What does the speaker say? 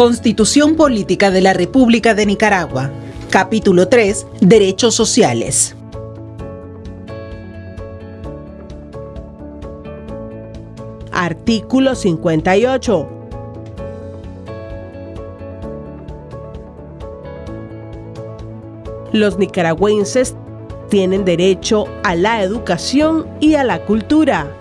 Constitución Política de la República de Nicaragua. Capítulo 3. Derechos sociales. Artículo 58. Los nicaragüenses tienen derecho a la educación y a la cultura